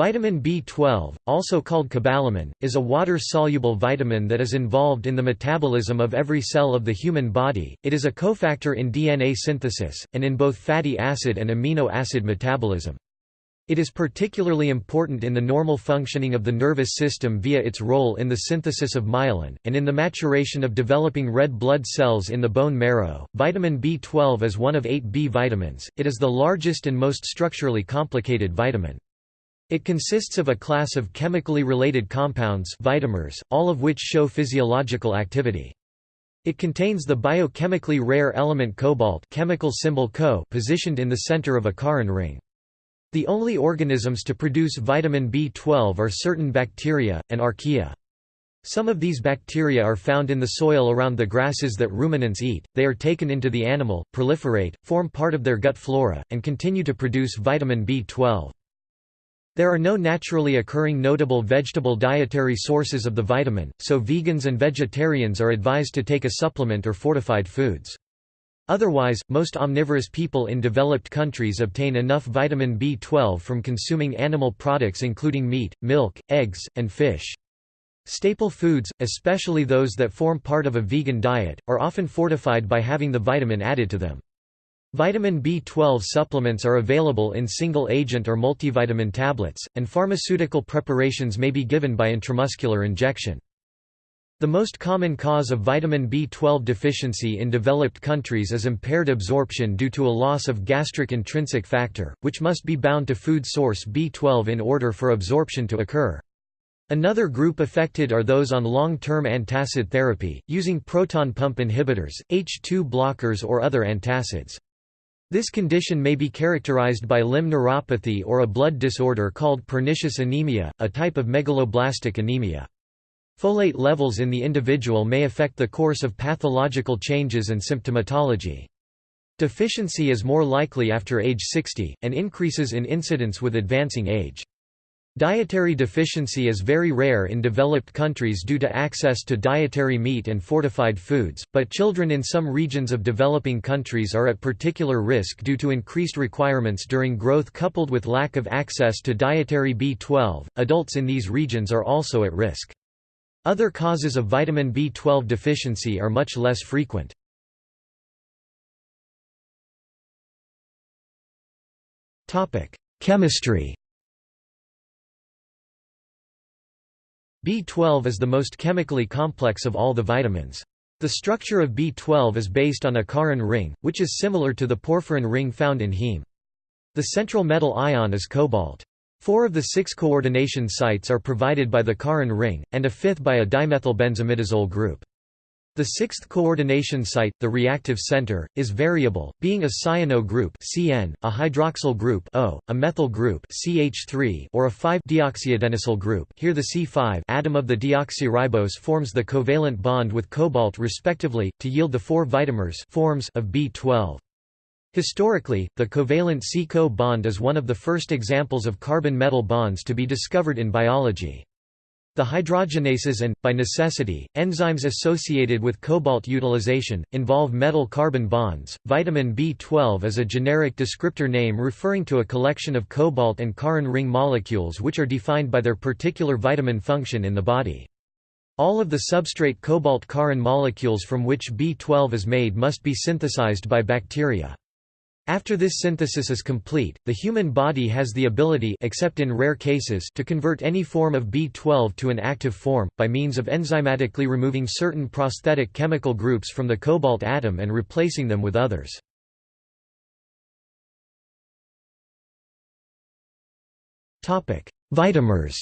Vitamin B12, also called cobalamin, is a water-soluble vitamin that is involved in the metabolism of every cell of the human body. It is a cofactor in DNA synthesis, and in both fatty acid and amino acid metabolism. It is particularly important in the normal functioning of the nervous system via its role in the synthesis of myelin, and in the maturation of developing red blood cells in the bone marrow. Vitamin B12 is one of eight B vitamins, it is the largest and most structurally complicated vitamin. It consists of a class of chemically related compounds vitamers, all of which show physiological activity. It contains the biochemically rare element cobalt chemical symbol Co positioned in the center of a corrin ring. The only organisms to produce vitamin B12 are certain bacteria, and archaea. Some of these bacteria are found in the soil around the grasses that ruminants eat, they are taken into the animal, proliferate, form part of their gut flora, and continue to produce vitamin B12. There are no naturally occurring notable vegetable dietary sources of the vitamin, so vegans and vegetarians are advised to take a supplement or fortified foods. Otherwise, most omnivorous people in developed countries obtain enough vitamin B12 from consuming animal products including meat, milk, eggs, and fish. Staple foods, especially those that form part of a vegan diet, are often fortified by having the vitamin added to them. Vitamin B12 supplements are available in single-agent or multivitamin tablets, and pharmaceutical preparations may be given by intramuscular injection. The most common cause of vitamin B12 deficiency in developed countries is impaired absorption due to a loss of gastric intrinsic factor, which must be bound to food source B12 in order for absorption to occur. Another group affected are those on long-term antacid therapy, using proton pump inhibitors, H2 blockers or other antacids. This condition may be characterized by limb neuropathy or a blood disorder called pernicious anemia, a type of megaloblastic anemia. Folate levels in the individual may affect the course of pathological changes and symptomatology. Deficiency is more likely after age 60, and increases in incidence with advancing age. Dietary deficiency is very rare in developed countries due to access to dietary meat and fortified foods, but children in some regions of developing countries are at particular risk due to increased requirements during growth coupled with lack of access to dietary B12. Adults in these regions are also at risk. Other causes of vitamin B12 deficiency are much less frequent. Topic: Chemistry B12 is the most chemically complex of all the vitamins. The structure of B12 is based on a corrin ring, which is similar to the porphyrin ring found in heme. The central metal ion is cobalt. Four of the six coordination sites are provided by the corrin ring, and a fifth by a dimethylbenzimidazole group. The sixth coordination site, the reactive center, is variable, being a cyano group CN, a hydroxyl group O, a methyl group CH3, or a 5-deoxyadenylyl group. Here the C5 atom of the deoxyribose forms the covalent bond with cobalt respectively to yield the four vitamers forms of B12. Historically, the covalent C-CO bond is one of the first examples of carbon-metal bonds to be discovered in biology. The hydrogenases and, by necessity, enzymes associated with cobalt utilization, involve metal-carbon bonds. Vitamin B12 is a generic descriptor name referring to a collection of cobalt and corrin ring molecules which are defined by their particular vitamin function in the body. All of the substrate cobalt corrin molecules from which B12 is made must be synthesized by bacteria. After this synthesis is complete, the human body has the ability except in rare cases to convert any form of B12 to an active form, by means of enzymatically removing certain prosthetic chemical groups from the cobalt atom and replacing them with others. Vitamers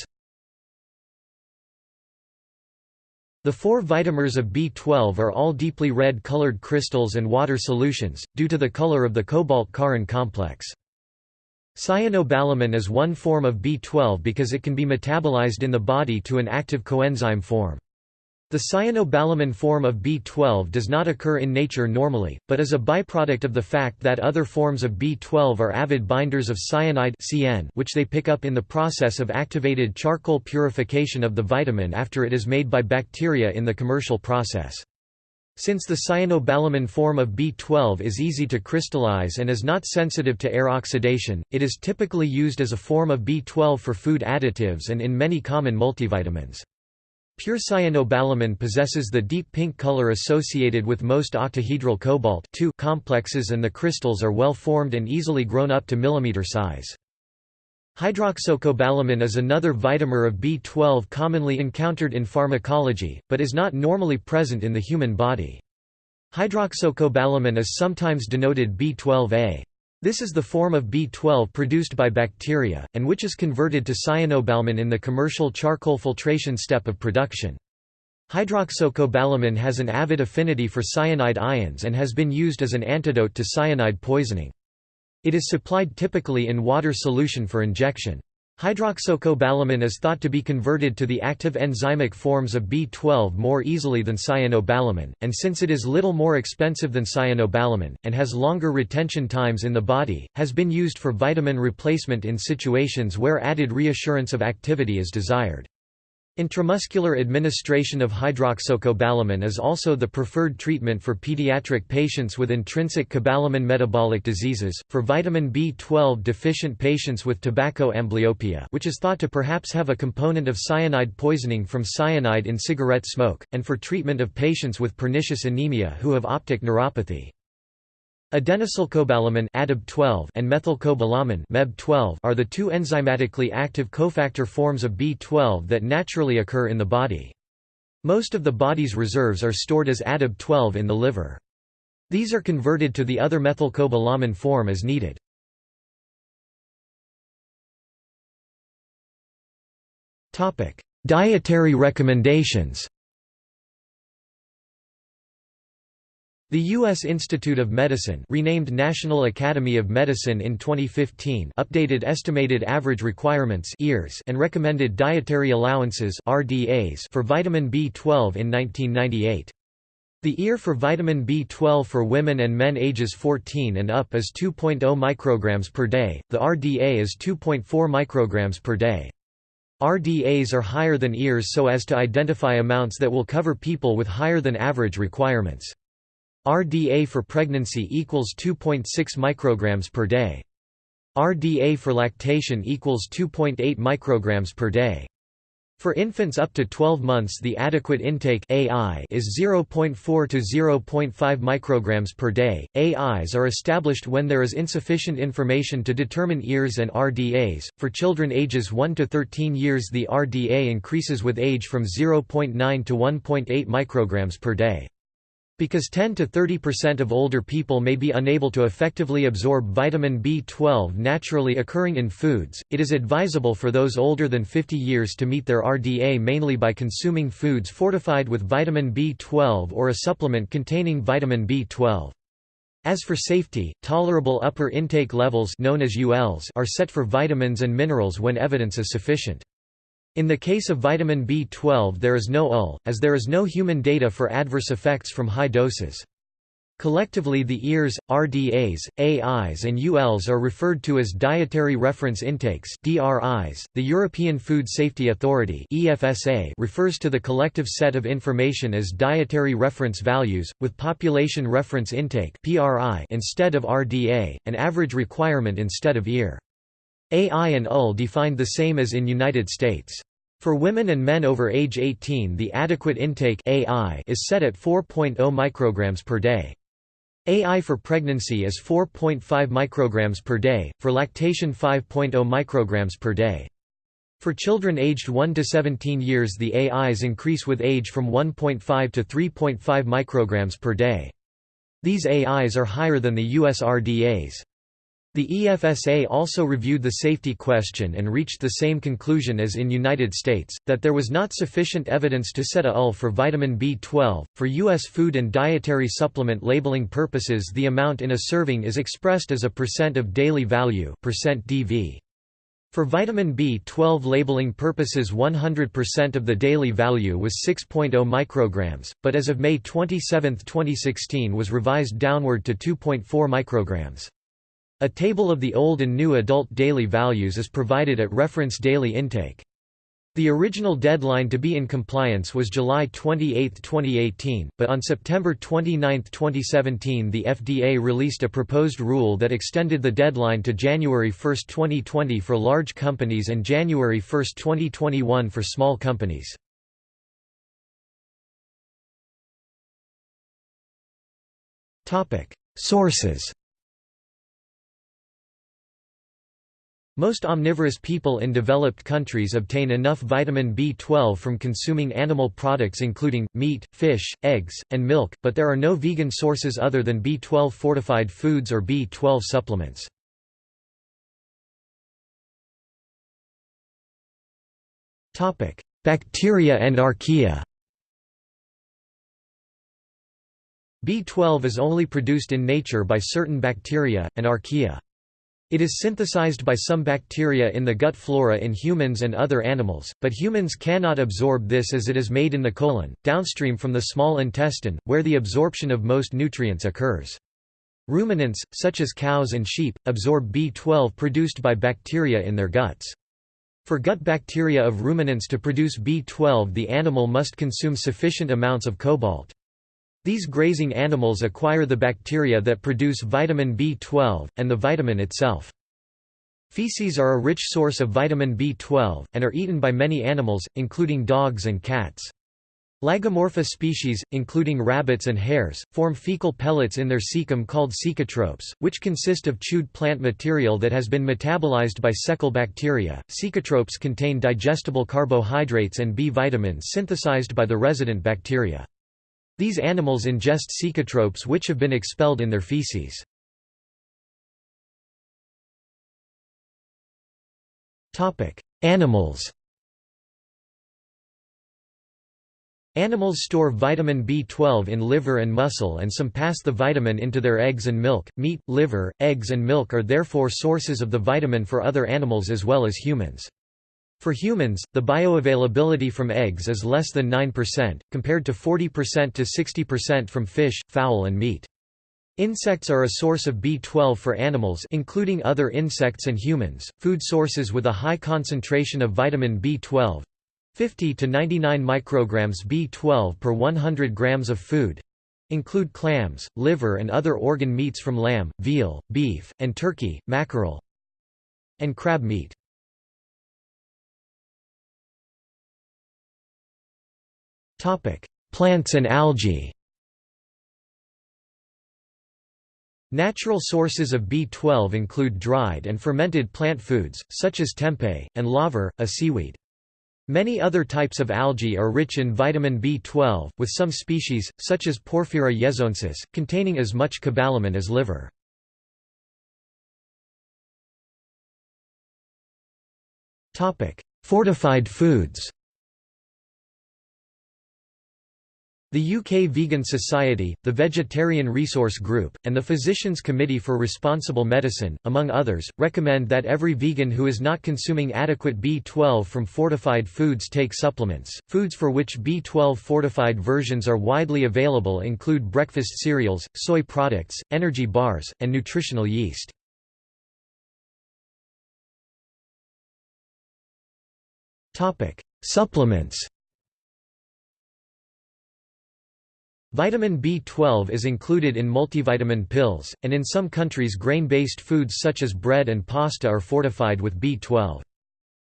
The four vitamers of B12 are all deeply red colored crystals and water solutions, due to the color of the cobalt-corrin complex. Cyanocobalamin is one form of B12 because it can be metabolized in the body to an active coenzyme form. The cyanocobalamin form of B12 does not occur in nature normally, but is a byproduct of the fact that other forms of B12 are avid binders of cyanide CN which they pick up in the process of activated charcoal purification of the vitamin after it is made by bacteria in the commercial process. Since the cyanocobalamin form of B12 is easy to crystallize and is not sensitive to air oxidation, it is typically used as a form of B12 for food additives and in many common multivitamins. Pure cyanocobalamin possesses the deep pink color associated with most octahedral cobalt complexes and the crystals are well formed and easily grown up to millimeter size. Hydroxocobalamin is another vitamer of B12 commonly encountered in pharmacology, but is not normally present in the human body. Hydroxocobalamin is sometimes denoted B12A. This is the form of B12 produced by bacteria, and which is converted to cyanocobalamin in the commercial charcoal filtration step of production. Hydroxocobalamin has an avid affinity for cyanide ions and has been used as an antidote to cyanide poisoning. It is supplied typically in water solution for injection. Hydroxocobalamin is thought to be converted to the active enzymic forms of B12 more easily than cyanocobalamin, and since it is little more expensive than cyanocobalamin, and has longer retention times in the body, has been used for vitamin replacement in situations where added reassurance of activity is desired. Intramuscular administration of hydroxocobalamin is also the preferred treatment for pediatric patients with intrinsic cobalamin metabolic diseases, for vitamin B12 deficient patients with tobacco amblyopia which is thought to perhaps have a component of cyanide poisoning from cyanide in cigarette smoke, and for treatment of patients with pernicious anemia who have optic neuropathy. Adenosylcobalamin and methylcobalamin MEB 12 are the two enzymatically active cofactor forms of B12 that naturally occur in the body. Most of the body's reserves are stored as ADAB12 in the liver. These are converted to the other methylcobalamin form as needed. Dietary recommendations The U.S. Institute of Medicine renamed National Academy of Medicine in 2015 updated estimated average requirements and recommended dietary allowances for vitamin B12 in 1998. The EAR for vitamin B12 for women and men ages 14 and up is 2.0 micrograms per day, the RDA is 2.4 micrograms per day. RDAs are higher than EARs so as to identify amounts that will cover people with higher than average requirements. RDA for pregnancy equals 2.6 micrograms per day. RDA for lactation equals 2.8 micrograms per day. For infants up to 12 months the adequate intake AI is 0.4 to 0.5 micrograms per day. AIs are established when there is insufficient information to determine EARs and RDAs. For children ages 1 to 13 years the RDA increases with age from 0.9 to 1.8 micrograms per day. Because 10 to 30% of older people may be unable to effectively absorb vitamin B12 naturally occurring in foods, it is advisable for those older than 50 years to meet their RDA mainly by consuming foods fortified with vitamin B12 or a supplement containing vitamin B12. As for safety, tolerable upper intake levels known as ULs are set for vitamins and minerals when evidence is sufficient. In the case of vitamin B12 there is no UL, as there is no human data for adverse effects from high doses. Collectively the EARs, RDAs, AIs and ULs are referred to as Dietary Reference Intakes DRIs. .The European Food Safety Authority EFSA refers to the collective set of information as Dietary Reference Values, with Population Reference Intake PRI instead of RDA, an average requirement instead of EAR. AI and UL defined the same as in United States. For women and men over age 18 the adequate intake AI is set at 4.0 micrograms per day. AI for pregnancy is 4.5 micrograms per day, for lactation 5.0 micrograms per day. For children aged 1 to 17 years the AIs increase with age from 1.5 to 3.5 micrograms per day. These AIs are higher than the US RDAs. The EFSA also reviewed the safety question and reached the same conclusion as in United States, that there was not sufficient evidence to set a UL for vitamin B12. For U.S. food and dietary supplement labeling purposes the amount in a serving is expressed as a percent of daily value percent DV. For vitamin B12 labeling purposes 100% of the daily value was 6.0 micrograms, but as of May 27, 2016 was revised downward to 2.4 micrograms. A table of the old and new adult daily values is provided at reference daily intake. The original deadline to be in compliance was July 28, 2018, but on September 29, 2017 the FDA released a proposed rule that extended the deadline to January 1, 2020 for large companies and January 1, 2021 for small companies. Sources Most omnivorous people in developed countries obtain enough vitamin B12 from consuming animal products including, meat, fish, eggs, and milk, but there are no vegan sources other than B12 fortified foods or B12 supplements. Bacteria and archaea B12 is only produced in nature by certain bacteria, and archaea. It is synthesized by some bacteria in the gut flora in humans and other animals, but humans cannot absorb this as it is made in the colon, downstream from the small intestine, where the absorption of most nutrients occurs. Ruminants, such as cows and sheep, absorb B12 produced by bacteria in their guts. For gut bacteria of ruminants to produce B12 the animal must consume sufficient amounts of cobalt. These grazing animals acquire the bacteria that produce vitamin B12, and the vitamin itself. Feces are a rich source of vitamin B12, and are eaten by many animals, including dogs and cats. Lagomorpha species, including rabbits and hares, form fecal pellets in their cecum called cecotropes, which consist of chewed plant material that has been metabolized by cecal bacteria. Cecotropes contain digestible carbohydrates and B vitamins synthesized by the resident bacteria. These animals ingest cecotropes which have been expelled in their feces. Animals Animals store vitamin B12 in liver and muscle and some pass the vitamin into their eggs and milk. Meat, liver, eggs and milk are therefore sources of the vitamin for other animals as well as humans. For humans, the bioavailability from eggs is less than 9%, compared to 40% to 60% from fish, fowl and meat. Insects are a source of B12 for animals including other insects and humans. Food sources with a high concentration of vitamin B12 50 to 99 micrograms B12 per 100 grams of food include clams, liver and other organ meats from lamb, veal, beef, and turkey, mackerel, and crab meat. Topic: Plants and algae. Natural sources of B12 include dried and fermented plant foods, such as tempeh, and laver, a seaweed. Many other types of algae are rich in vitamin B12, with some species, such as Porphyra yezoensis, containing as much cobalamin as liver. Fortified foods The UK Vegan Society, the Vegetarian Resource Group, and the Physicians Committee for Responsible Medicine, among others, recommend that every vegan who is not consuming adequate B12 from fortified foods take supplements. Foods for which B12 fortified versions are widely available include breakfast cereals, soy products, energy bars, and nutritional yeast. Topic: Supplements. Vitamin B12 is included in multivitamin pills, and in some countries grain-based foods such as bread and pasta are fortified with B12.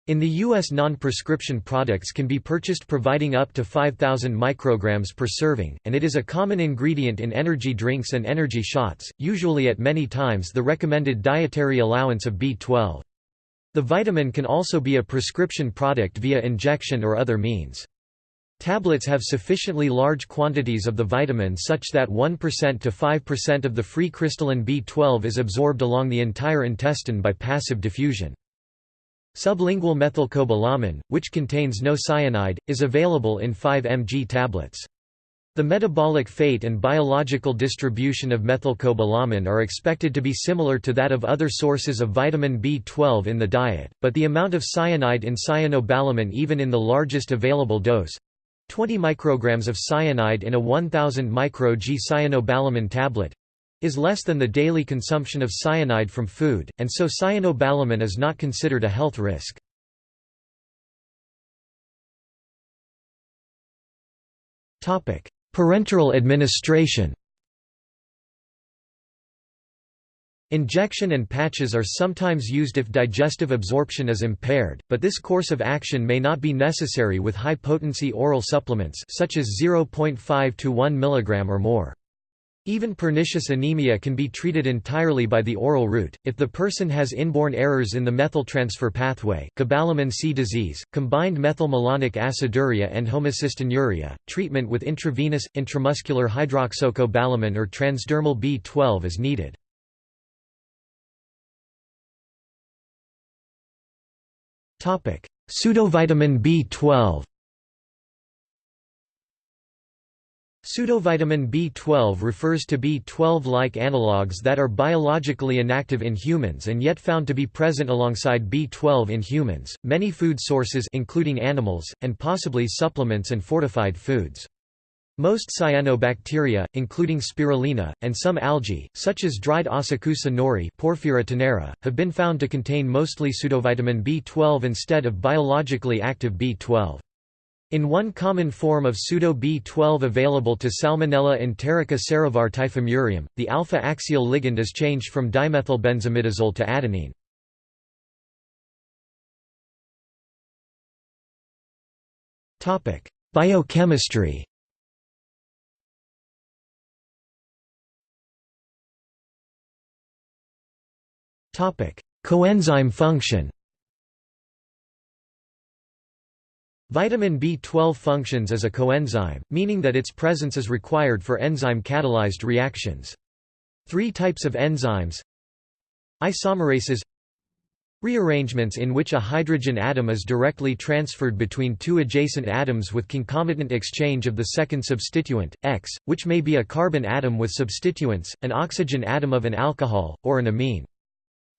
In the U.S. non-prescription products can be purchased providing up to 5,000 micrograms per serving, and it is a common ingredient in energy drinks and energy shots, usually at many times the recommended dietary allowance of B12. The vitamin can also be a prescription product via injection or other means. Tablets have sufficiently large quantities of the vitamin such that 1% to 5% of the free crystalline B12 is absorbed along the entire intestine by passive diffusion. Sublingual methylcobalamin, which contains no cyanide, is available in 5 mg tablets. The metabolic fate and biological distribution of methylcobalamin are expected to be similar to that of other sources of vitamin B12 in the diet, but the amount of cyanide in cyanocobalamin even in the largest available dose 20 micrograms of cyanide in a 1000 micro G cyanocobalamin tablet is less than the daily consumption of cyanide from food, and so cyanocobalamin is not considered a health risk. Parenteral administration Injection and patches are sometimes used if digestive absorption is impaired, but this course of action may not be necessary with high-potency oral supplements such as 0.5 to 1 mg or more. Even pernicious anemia can be treated entirely by the oral route, if the person has inborn errors in the methyltransfer pathway cobalamin C disease, combined methylmalonic aciduria and homocystinuria, treatment with intravenous, intramuscular hydroxocobalamin or transdermal B12 is needed. Pseudovitamin B12 Pseudovitamin B12 refers to B12-like analogues that are biologically inactive in humans and yet found to be present alongside B12 in humans, many food sources including animals, and possibly supplements and fortified foods. Most cyanobacteria, including spirulina, and some algae, such as dried Asakusa nori Porphyra tenera, have been found to contain mostly pseudovitamin B12 instead of biologically active B12. In one common form of pseudo-B12 available to Salmonella enterica serovar typhimurium, the alpha-axial ligand is changed from dimethylbenzimidazole to adenine. Biochemistry Coenzyme function Vitamin B12 functions as a coenzyme, meaning that its presence is required for enzyme-catalyzed reactions. Three types of enzymes Isomerases Rearrangements in which a hydrogen atom is directly transferred between two adjacent atoms with concomitant exchange of the second substituent, X, which may be a carbon atom with substituents, an oxygen atom of an alcohol, or an amine.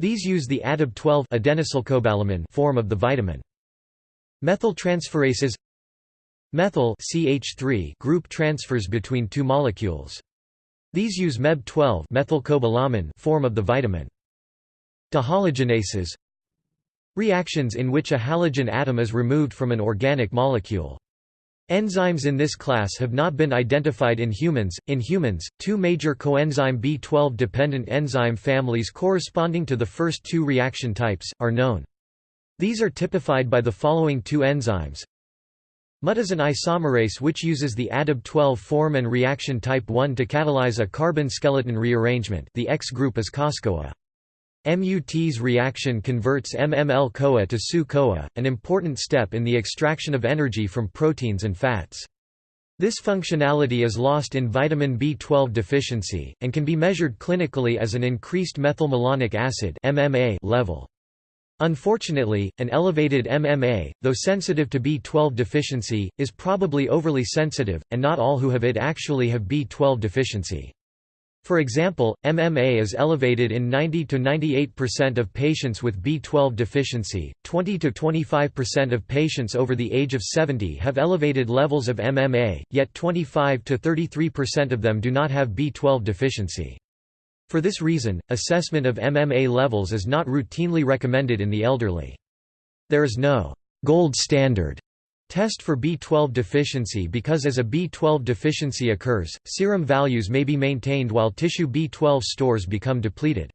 These use the ADAB12 adenylcobalamin form of the vitamin. Methyltransferases Methyl CH3 group transfers between two molecules. These use MEB12 methylcobalamin form of the vitamin. Dehalogenases Reactions in which a halogen atom is removed from an organic molecule. Enzymes in this class have not been identified in humans. In humans, two major coenzyme B12 dependent enzyme families corresponding to the first two reaction types, are known. These are typified by the following two enzymes. MUT is an isomerase which uses the ADAB12 form and reaction type 1 to catalyze a carbon skeleton rearrangement the X group is COSCOA. MUT's reaction converts MML-CoA to SU-CoA, an important step in the extraction of energy from proteins and fats. This functionality is lost in vitamin B12 deficiency, and can be measured clinically as an increased methylmalonic acid level. Unfortunately, an elevated MMA, though sensitive to B12 deficiency, is probably overly sensitive, and not all who have it actually have B12 deficiency. For example, MMA is elevated in 90 to 98% of patients with B12 deficiency. 20 to 25% of patients over the age of 70 have elevated levels of MMA, yet 25 to 33% of them do not have B12 deficiency. For this reason, assessment of MMA levels is not routinely recommended in the elderly. There is no gold standard Test for B12 deficiency because as a B12 deficiency occurs, serum values may be maintained while tissue B12 stores become depleted.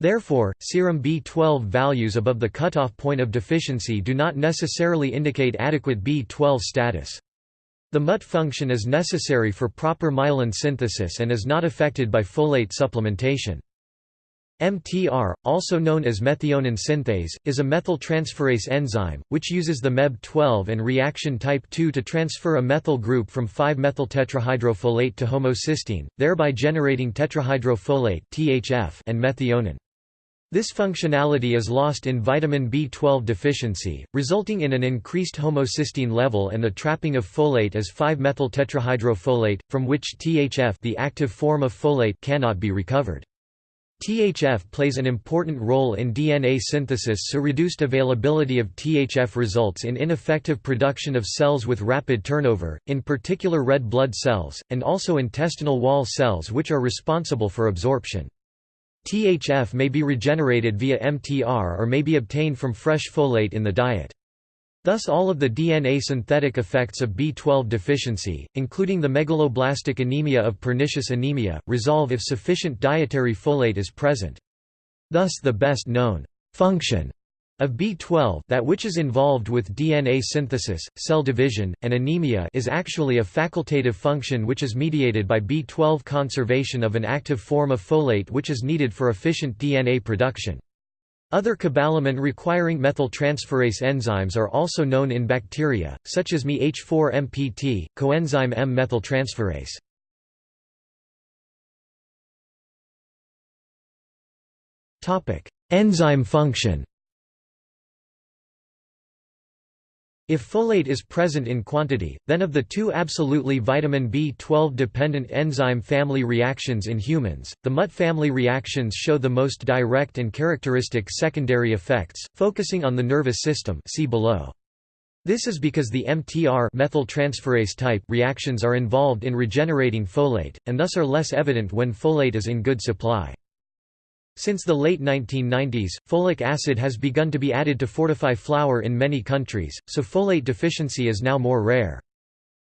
Therefore, serum B12 values above the cutoff point of deficiency do not necessarily indicate adequate B12 status. The MUT function is necessary for proper myelin synthesis and is not affected by folate supplementation. MTR, also known as methionine synthase, is a methyltransferase enzyme, which uses the MEB12 and reaction type 2 to transfer a methyl group from 5-methyltetrahydrofolate to homocysteine, thereby generating tetrahydrofolate and methionine. This functionality is lost in vitamin B12 deficiency, resulting in an increased homocysteine level and the trapping of folate as 5-methyltetrahydrofolate, from which THF the active form of folate cannot be recovered. THF plays an important role in DNA synthesis so reduced availability of THF results in ineffective production of cells with rapid turnover, in particular red blood cells, and also intestinal wall cells which are responsible for absorption. THF may be regenerated via MTR or may be obtained from fresh folate in the diet. Thus all of the DNA synthetic effects of B12 deficiency, including the megaloblastic anemia of pernicious anemia, resolve if sufficient dietary folate is present. Thus the best known function of B12 that which is involved with DNA synthesis, cell division, and anemia is actually a facultative function which is mediated by B12 conservation of an active form of folate which is needed for efficient DNA production. Other cobalamin requiring methyltransferase enzymes are also known in bacteria, such as MeH4-MPT, coenzyme M-methyltransferase. Enzyme function If folate is present in quantity, then of the two absolutely vitamin B12-dependent enzyme family reactions in humans, the MUT family reactions show the most direct and characteristic secondary effects, focusing on the nervous system see below. This is because the MTR methyltransferase type reactions are involved in regenerating folate, and thus are less evident when folate is in good supply. Since the late 1990s, folic acid has begun to be added to fortify flour in many countries, so folate deficiency is now more rare.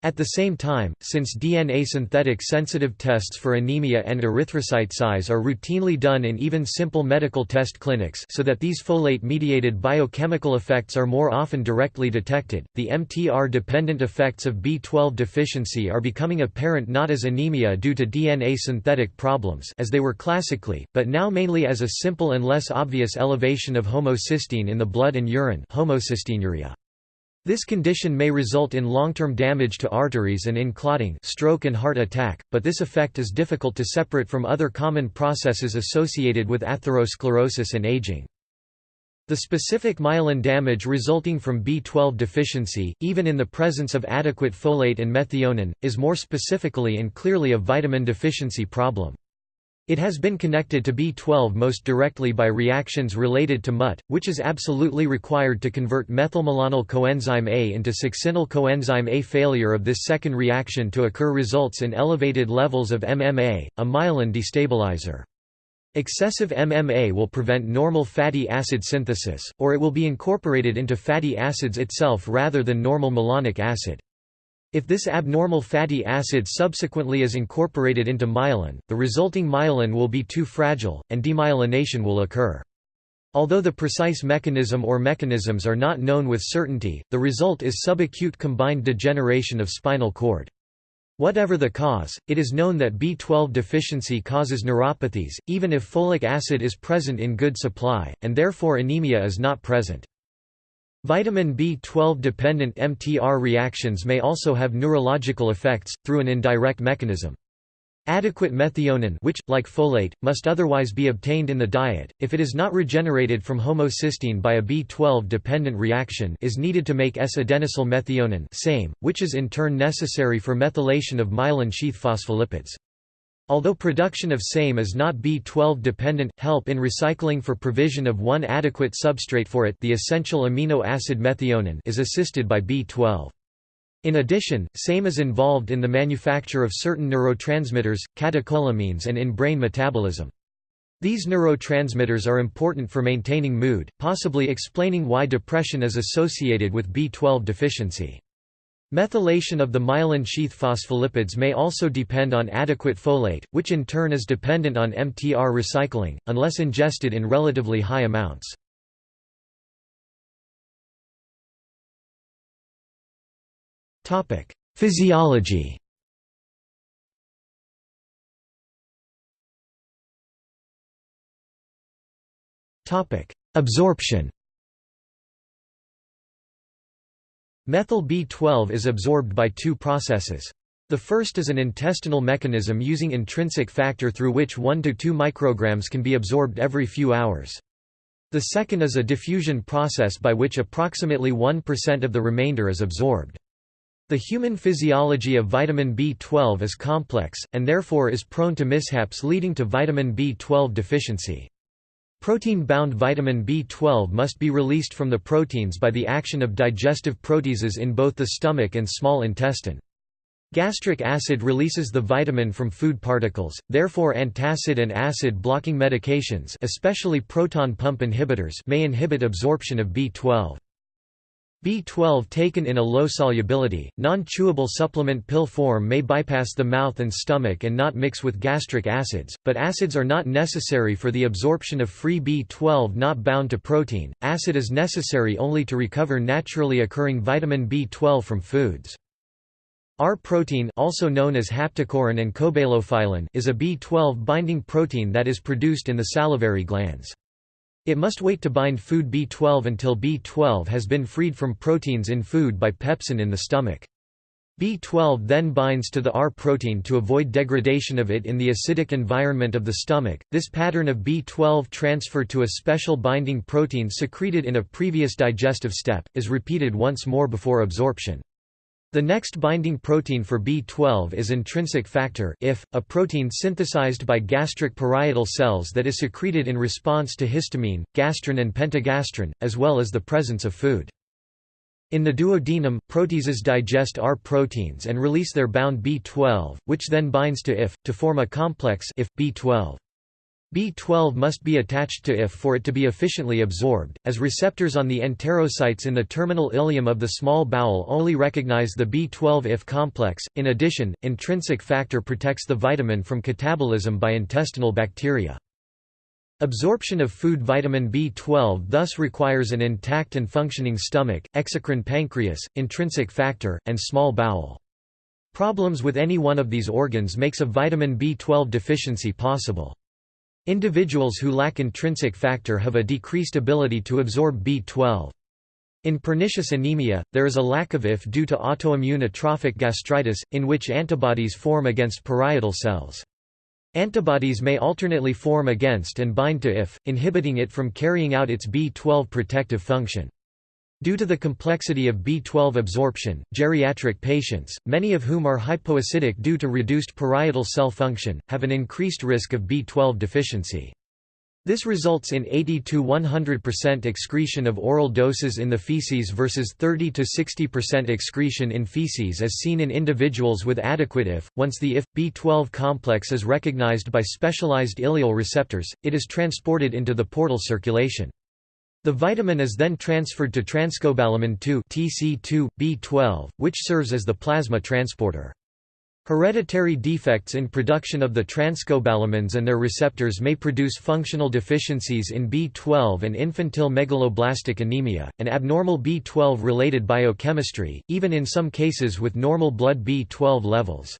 At the same time, since DNA synthetic sensitive tests for anemia and erythrocyte size are routinely done in even simple medical test clinics so that these folate-mediated biochemical effects are more often directly detected, the MTR-dependent effects of B12 deficiency are becoming apparent not as anemia due to DNA synthetic problems as they were classically, but now mainly as a simple and less obvious elevation of homocysteine in the blood and urine homocysteinuria. This condition may result in long-term damage to arteries and in clotting stroke and heart attack, but this effect is difficult to separate from other common processes associated with atherosclerosis and aging. The specific myelin damage resulting from B12 deficiency, even in the presence of adequate folate and methionine, is more specifically and clearly a vitamin deficiency problem. It has been connected to B12 most directly by reactions related to MUT, which is absolutely required to convert methylmalonyl coenzyme A into succinyl coenzyme A. Failure of this second reaction to occur results in elevated levels of MMA, a myelin destabilizer. Excessive MMA will prevent normal fatty acid synthesis, or it will be incorporated into fatty acids itself rather than normal malonic acid. If this abnormal fatty acid subsequently is incorporated into myelin, the resulting myelin will be too fragile, and demyelination will occur. Although the precise mechanism or mechanisms are not known with certainty, the result is subacute combined degeneration of spinal cord. Whatever the cause, it is known that B12 deficiency causes neuropathies, even if folic acid is present in good supply, and therefore anemia is not present. Vitamin B12-dependent MTR reactions may also have neurological effects, through an indirect mechanism. Adequate methionine which, like folate, must otherwise be obtained in the diet, if it is not regenerated from homocysteine by a B12-dependent reaction is needed to make S-adenosyl methionine same, which is in turn necessary for methylation of myelin sheath phospholipids. Although production of SAME is not B12 dependent, help in recycling for provision of one adequate substrate for it the essential amino acid methionine is assisted by B12. In addition, SAME is involved in the manufacture of certain neurotransmitters, catecholamines and in brain metabolism. These neurotransmitters are important for maintaining mood, possibly explaining why depression is associated with B12 deficiency. Methylation of the myelin sheath phospholipids may also depend on adequate folate, which in turn is dependent on MTR recycling, unless ingested in relatively high amounts. Physiology Absorption Methyl B12 is absorbed by two processes. The first is an intestinal mechanism using intrinsic factor through which 1 to 2 micrograms can be absorbed every few hours. The second is a diffusion process by which approximately 1% of the remainder is absorbed. The human physiology of vitamin B12 is complex, and therefore is prone to mishaps leading to vitamin B12 deficiency. Protein-bound vitamin B12 must be released from the proteins by the action of digestive proteases in both the stomach and small intestine. Gastric acid releases the vitamin from food particles, therefore antacid and acid-blocking medications especially proton pump inhibitors may inhibit absorption of B12. B12 taken in a low solubility, non-chewable supplement pill form may bypass the mouth and stomach and not mix with gastric acids, but acids are not necessary for the absorption of free B12 not bound to protein. Acid is necessary only to recover naturally occurring vitamin B12 from foods. R protein also known as haptocorrin and cobalamin is a B12 binding protein that is produced in the salivary glands. It must wait to bind food B12 until B12 has been freed from proteins in food by pepsin in the stomach. B12 then binds to the R protein to avoid degradation of it in the acidic environment of the stomach. This pattern of B12 transfer to a special binding protein secreted in a previous digestive step is repeated once more before absorption. The next binding protein for B12 is intrinsic factor IF, a protein synthesized by gastric parietal cells that is secreted in response to histamine, gastrin and pentagastrin, as well as the presence of food. In the duodenum, proteases digest R proteins and release their bound B12, which then binds to IF, to form a complex IF, B12. B12 must be attached to IF for it to be efficiently absorbed, as receptors on the enterocytes in the terminal ileum of the small bowel only recognize the B12 IF complex. In addition, intrinsic factor protects the vitamin from catabolism by intestinal bacteria. Absorption of food vitamin B12 thus requires an intact and functioning stomach, exocrine pancreas, intrinsic factor, and small bowel. Problems with any one of these organs makes a vitamin B12 deficiency possible. Individuals who lack intrinsic factor have a decreased ability to absorb B12. In pernicious anemia, there is a lack of IF due to autoimmune atrophic gastritis, in which antibodies form against parietal cells. Antibodies may alternately form against and bind to IF, inhibiting it from carrying out its B12 protective function. Due to the complexity of B12 absorption, geriatric patients, many of whom are hypoacidic due to reduced parietal cell function, have an increased risk of B12 deficiency. This results in 80–100% excretion of oral doses in the feces versus 30–60% excretion in feces as seen in individuals with adequate IF. Once the IF-B12 complex is recognized by specialized ileal receptors, it is transported into the portal circulation. The vitamin is then transferred to transcobalamin 2 TC2, B12, which serves as the plasma transporter. Hereditary defects in production of the transcobalamins and their receptors may produce functional deficiencies in B12 and infantile megaloblastic anemia, and abnormal B12-related biochemistry, even in some cases with normal blood B12 levels.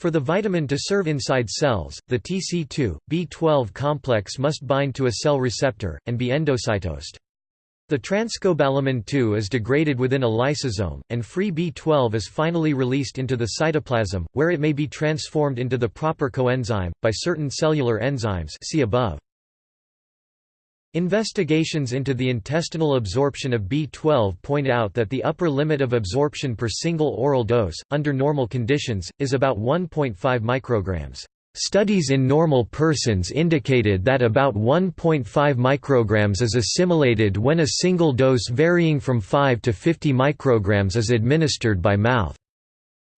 For the vitamin to serve inside cells, the TC2, B12 complex must bind to a cell receptor, and be endocytosed. The transcobalamin 2 is degraded within a lysosome, and free B12 is finally released into the cytoplasm, where it may be transformed into the proper coenzyme, by certain cellular enzymes see above. Investigations into the intestinal absorption of B12 point out that the upper limit of absorption per single oral dose, under normal conditions, is about 1.5 micrograms. Studies in normal persons indicated that about 1.5 micrograms is assimilated when a single dose varying from 5 to 50 micrograms is administered by mouth.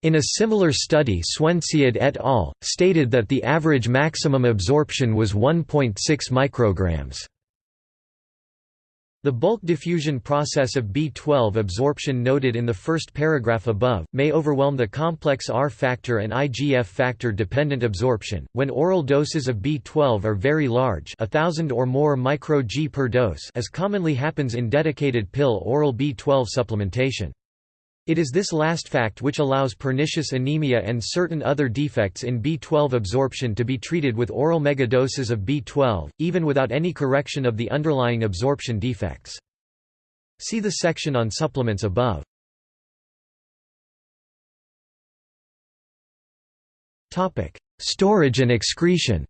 In a similar study Swendseid et al. stated that the average maximum absorption was 1.6 micrograms. The bulk diffusion process of B12 absorption noted in the first paragraph above, may overwhelm the complex R factor and IGF factor dependent absorption, when oral doses of B12 are very large thousand or more micro-G per dose as commonly happens in dedicated pill oral B12 supplementation. It is this last fact which allows pernicious anemia and certain other defects in B12 absorption to be treated with oral megadoses of B12, even without any correction of the underlying absorption defects. See the section on supplements above. Storage and excretion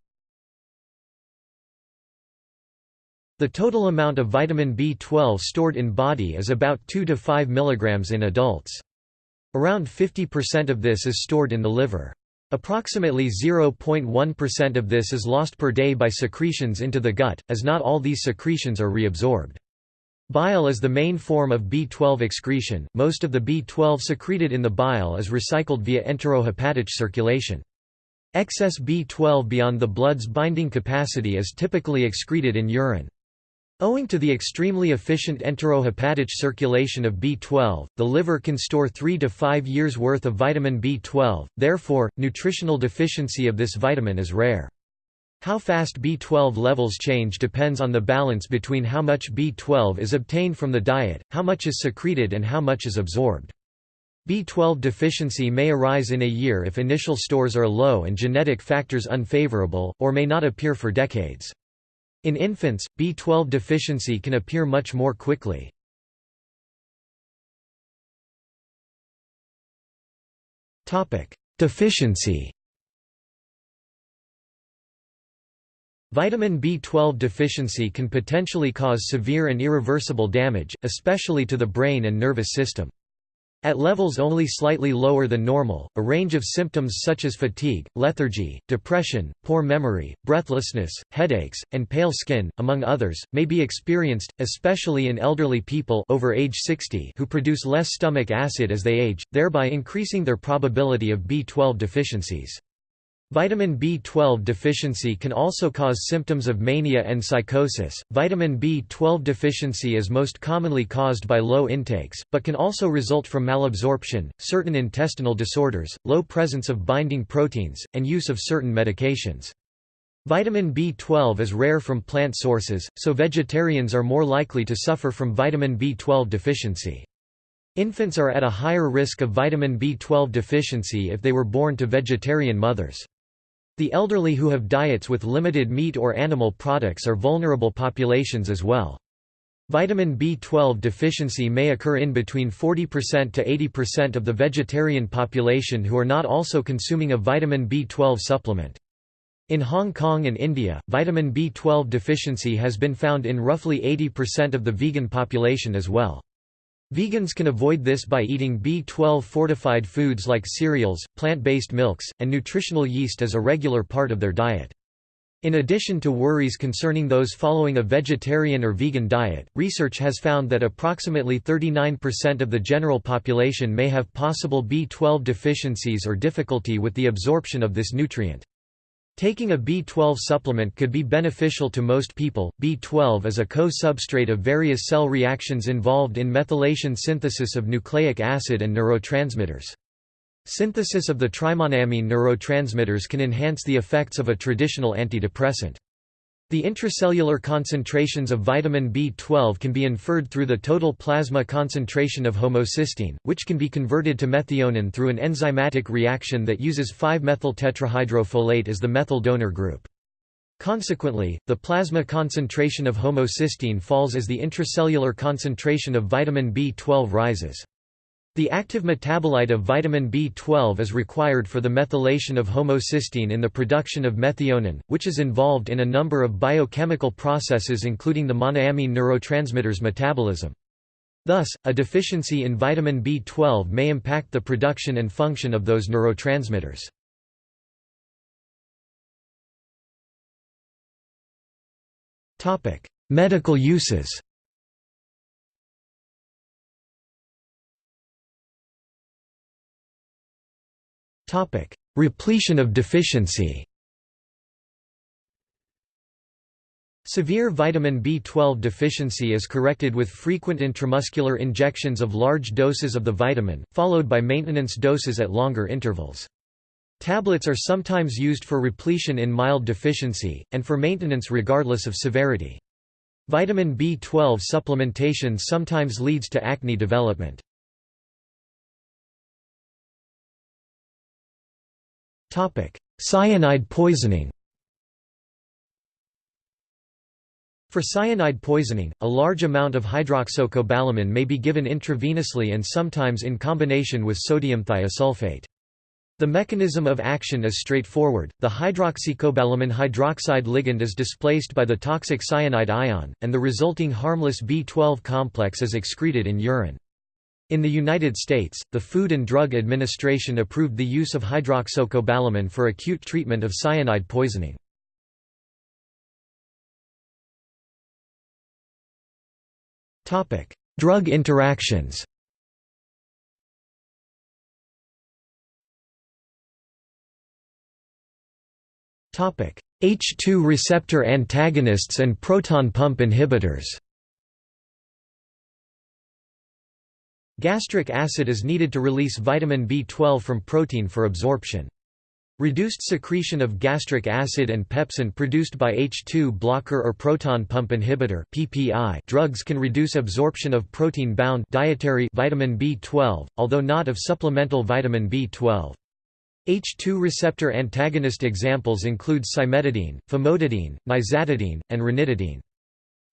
The total amount of vitamin B12 stored in body is about 2 to 5 mg in adults. Around 50% of this is stored in the liver. Approximately 0.1% of this is lost per day by secretions into the gut, as not all these secretions are reabsorbed. Bile is the main form of B12 excretion, most of the B12 secreted in the bile is recycled via enterohepatic circulation. Excess B12 beyond the blood's binding capacity is typically excreted in urine. Owing to the extremely efficient enterohepatic circulation of B12, the liver can store 3 to 5 years' worth of vitamin B12, therefore, nutritional deficiency of this vitamin is rare. How fast B12 levels change depends on the balance between how much B12 is obtained from the diet, how much is secreted and how much is absorbed. B12 deficiency may arise in a year if initial stores are low and genetic factors unfavorable, or may not appear for decades. In infants, B12 deficiency can appear much more quickly. Deficiency Vitamin B12 deficiency can potentially cause severe and irreversible damage, especially to the brain and nervous system. At levels only slightly lower than normal, a range of symptoms such as fatigue, lethargy, depression, poor memory, breathlessness, headaches, and pale skin, among others, may be experienced, especially in elderly people over age 60 who produce less stomach acid as they age, thereby increasing their probability of B12 deficiencies. Vitamin B12 deficiency can also cause symptoms of mania and psychosis. Vitamin B12 deficiency is most commonly caused by low intakes, but can also result from malabsorption, certain intestinal disorders, low presence of binding proteins, and use of certain medications. Vitamin B12 is rare from plant sources, so vegetarians are more likely to suffer from vitamin B12 deficiency. Infants are at a higher risk of vitamin B12 deficiency if they were born to vegetarian mothers. The elderly who have diets with limited meat or animal products are vulnerable populations as well. Vitamin B12 deficiency may occur in between 40% to 80% of the vegetarian population who are not also consuming a vitamin B12 supplement. In Hong Kong and India, vitamin B12 deficiency has been found in roughly 80% of the vegan population as well. Vegans can avoid this by eating B12 fortified foods like cereals, plant-based milks, and nutritional yeast as a regular part of their diet. In addition to worries concerning those following a vegetarian or vegan diet, research has found that approximately 39% of the general population may have possible B12 deficiencies or difficulty with the absorption of this nutrient. Taking a B12 supplement could be beneficial to most people. B12 is a co-substrate of various cell reactions involved in methylation synthesis of nucleic acid and neurotransmitters. Synthesis of the trimonoamine neurotransmitters can enhance the effects of a traditional antidepressant. The intracellular concentrations of vitamin B12 can be inferred through the total plasma concentration of homocysteine, which can be converted to methionine through an enzymatic reaction that uses 5-methyltetrahydrofolate as the methyl donor group. Consequently, the plasma concentration of homocysteine falls as the intracellular concentration of vitamin B12 rises. The active metabolite of vitamin B12 is required for the methylation of homocysteine in the production of methionine, which is involved in a number of biochemical processes including the monoamine neurotransmitters metabolism. Thus, a deficiency in vitamin B12 may impact the production and function of those neurotransmitters. Medical uses Repletion of deficiency Severe vitamin B12 deficiency is corrected with frequent intramuscular injections of large doses of the vitamin, followed by maintenance doses at longer intervals. Tablets are sometimes used for repletion in mild deficiency, and for maintenance regardless of severity. Vitamin B12 supplementation sometimes leads to acne development. Cyanide poisoning For cyanide poisoning, a large amount of hydroxocobalamin may be given intravenously and sometimes in combination with sodium thiosulfate. The mechanism of action is straightforward, the hydroxycobalamin hydroxide ligand is displaced by the toxic cyanide ion, and the resulting harmless B12 complex is excreted in urine. In the United States, the Food and Drug Administration approved the use of hydroxocobalamin for acute treatment of cyanide poisoning. Drug interactions H2 receptor antagonists and proton pump inhibitors. Gastric acid is needed to release vitamin B12 from protein for absorption. Reduced secretion of gastric acid and pepsin produced by H2 blocker or proton pump inhibitor (PPI) drugs can reduce absorption of protein-bound dietary vitamin B12, although not of supplemental vitamin B12. H2 receptor antagonist examples include cimetidine, famotidine, nizatidine, and ranitidine.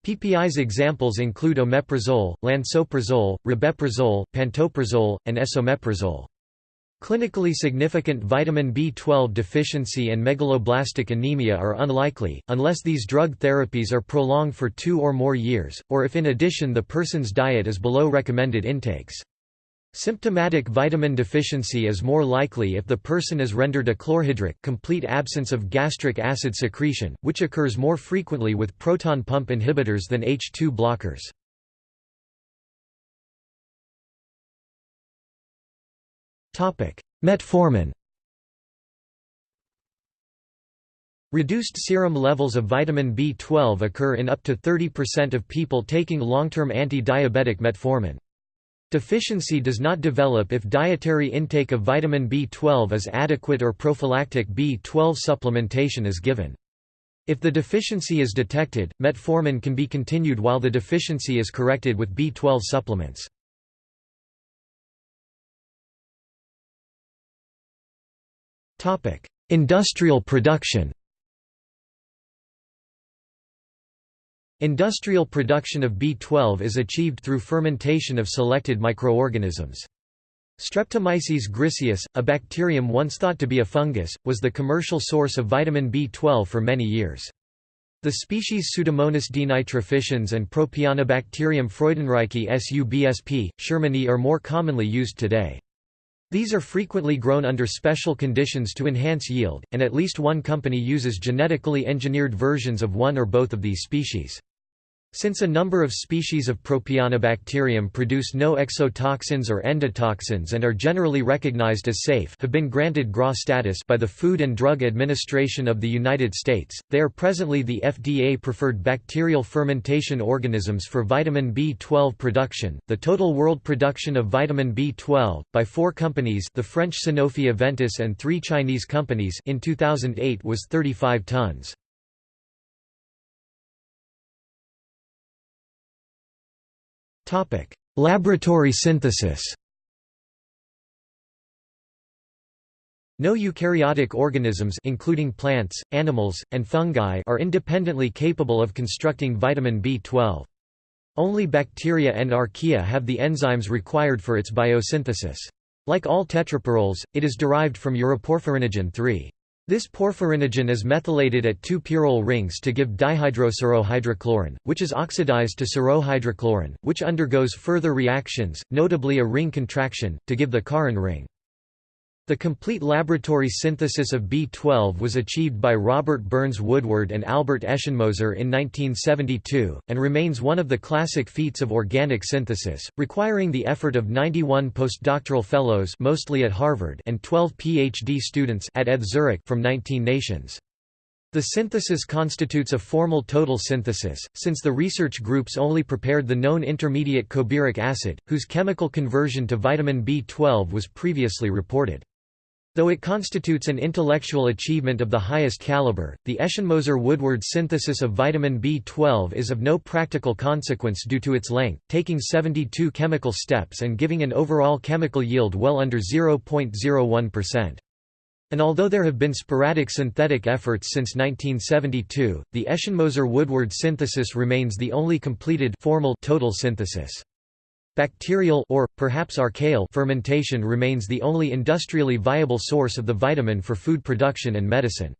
PPI's examples include omeprazole, lansoprazole, rabeprazole, pantoprazole, and esomeprazole. Clinically significant vitamin B12 deficiency and megaloblastic anemia are unlikely, unless these drug therapies are prolonged for two or more years, or if in addition the person's diet is below recommended intakes. Symptomatic vitamin deficiency is more likely if the person is rendered achlorhydric complete absence of gastric acid secretion, which occurs more frequently with proton pump inhibitors than H2 blockers. Metformin Reduced serum levels of vitamin B12 occur in up to 30% of people taking long-term anti-diabetic metformin. Deficiency does not develop if dietary intake of vitamin B12 is adequate or prophylactic B12 supplementation is given. If the deficiency is detected, metformin can be continued while the deficiency is corrected with B12 supplements. Industrial production Industrial production of B12 is achieved through fermentation of selected microorganisms. Streptomyces griseus, a bacterium once thought to be a fungus, was the commercial source of vitamin B12 for many years. The species Pseudomonas denitrificans and Propionibacterium freudenreichi subsp. shermanii are more commonly used today. These are frequently grown under special conditions to enhance yield, and at least one company uses genetically engineered versions of one or both of these species. Since a number of species of Propionibacterium produce no exotoxins or endotoxins and are generally recognized as safe have been granted GRAS status by the Food and Drug Administration of the United States, they are presently the FDA-preferred bacterial fermentation organisms for vitamin B12 production. The total world production of vitamin B12, by four companies the French Sanofi Aventis and three Chinese companies in 2008 was 35 tons. Topic: Laboratory synthesis. No eukaryotic organisms including plants, animals, and fungi are independently capable of constructing vitamin B12. Only bacteria and archaea have the enzymes required for its biosynthesis. Like all tetrapyrroles, it is derived from uroporphyrinogen 3. This porphyrinogen is methylated at two pyrrole rings to give dihydrosirohydrochlorin, which is oxidized to sirohydrochlorin, which undergoes further reactions, notably a ring contraction, to give the corrin ring. The complete laboratory synthesis of B12 was achieved by Robert Burns Woodward and Albert Eschenmoser in 1972, and remains one of the classic feats of organic synthesis, requiring the effort of 91 postdoctoral fellows mostly at Harvard and 12 PhD students at ETH Zurich from 19 nations. The synthesis constitutes a formal total synthesis, since the research groups only prepared the known intermediate cobyric acid, whose chemical conversion to vitamin B12 was previously reported. Though it constitutes an intellectual achievement of the highest caliber, the Eschenmoser-Woodward synthesis of vitamin B12 is of no practical consequence due to its length, taking 72 chemical steps and giving an overall chemical yield well under 0.01%. And although there have been sporadic synthetic efforts since 1972, the Eschenmoser-Woodward synthesis remains the only completed formal total synthesis. Bacterial or, perhaps archaeal fermentation remains the only industrially viable source of the vitamin for food production and medicine.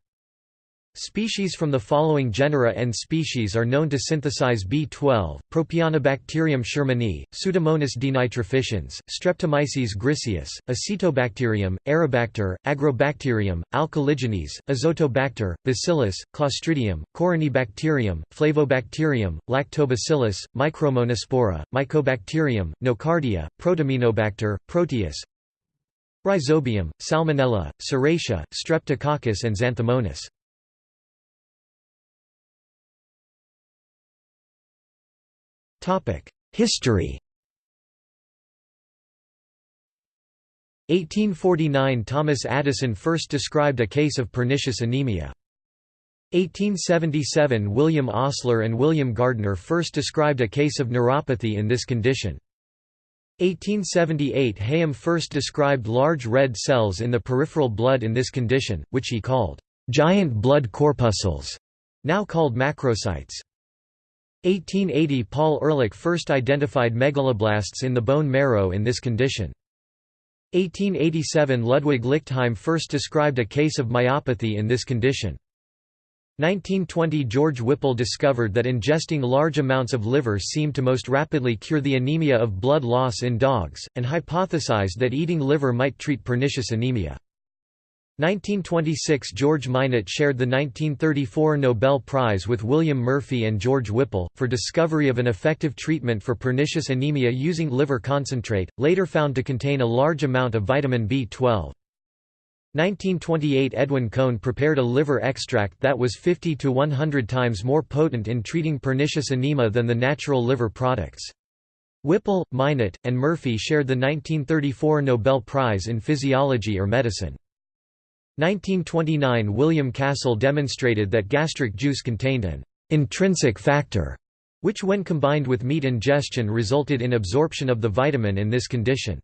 Species from the following genera and species are known to synthesize B12, Propionibacterium shermanii, Pseudomonas denitrificans, Streptomyces griseus, Acetobacterium, Aerobacter, Agrobacterium, Alcaligenes, Azotobacter, Bacillus, Clostridium, Corynebacterium, Flavobacterium, Lactobacillus, Micromonospora, Mycobacterium, Nocardia, Protaminobacter, Proteus, Rhizobium, Salmonella, Serratia, Streptococcus and Xanthomonas. History 1849 Thomas Addison first described a case of pernicious anemia. 1877 William Osler and William Gardner first described a case of neuropathy in this condition. 1878 Hayem first described large red cells in the peripheral blood in this condition, which he called giant blood corpuscles, now called macrocytes. 1880 Paul Ehrlich first identified megaloblasts in the bone marrow in this condition. 1887 Ludwig Lichtheim first described a case of myopathy in this condition. 1920 George Whipple discovered that ingesting large amounts of liver seemed to most rapidly cure the anemia of blood loss in dogs, and hypothesized that eating liver might treat pernicious anemia. 1926 George Minot shared the 1934 Nobel Prize with William Murphy and George Whipple, for discovery of an effective treatment for pernicious anemia using liver concentrate, later found to contain a large amount of vitamin B12. 1928 Edwin Cohn prepared a liver extract that was 50 to 100 times more potent in treating pernicious anemia than the natural liver products. Whipple, Minot, and Murphy shared the 1934 Nobel Prize in Physiology or Medicine. 1929 William Castle demonstrated that gastric juice contained an intrinsic factor, which when combined with meat ingestion resulted in absorption of the vitamin in this condition.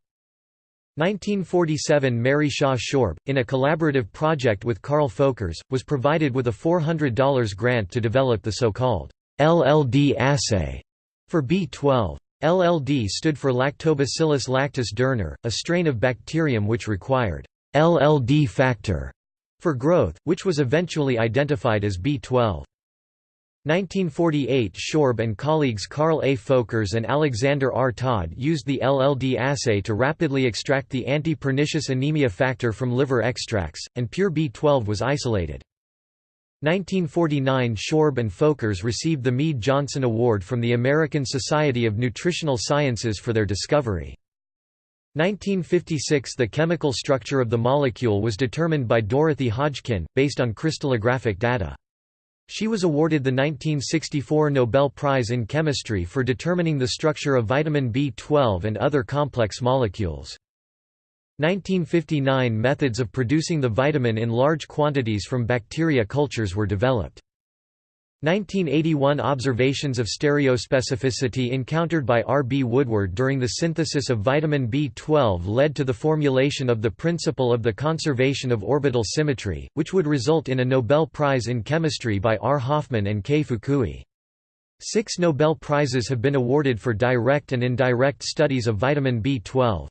1947 Mary Shaw Shorb, in a collaborative project with Carl Folkers, was provided with a $400 grant to develop the so-called LLD assay for B12. LLD stood for Lactobacillus lactis Dorner, a strain of bacterium which required LLD factor for growth, which was eventually identified as B12. 1948 Shorb and colleagues Carl A. Folkers and Alexander R. Todd used the LLD assay to rapidly extract the anti-pernicious anemia factor from liver extracts, and pure B12 was isolated. 1949 Shorb and Folkers received the Mead-Johnson Award from the American Society of Nutritional Sciences for their discovery. 1956 The chemical structure of the molecule was determined by Dorothy Hodgkin, based on crystallographic data. She was awarded the 1964 Nobel Prize in Chemistry for determining the structure of vitamin B12 and other complex molecules. 1959 Methods of producing the vitamin in large quantities from bacteria cultures were developed. 1981 Observations of stereospecificity encountered by R. B. Woodward during the synthesis of vitamin B12 led to the formulation of the principle of the conservation of orbital symmetry, which would result in a Nobel Prize in Chemistry by R. Hoffmann and K. Fukui. Six Nobel Prizes have been awarded for direct and indirect studies of vitamin B12.